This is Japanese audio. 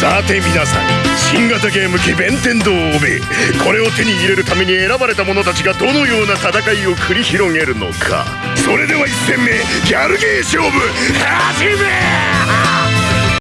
さて皆さん新型ゲーム機弁天堂をべこれを手に入れるために選ばれた者たちがどのような戦いを繰り広げるのか。それでは1戦目ギャルゲー勝負始め!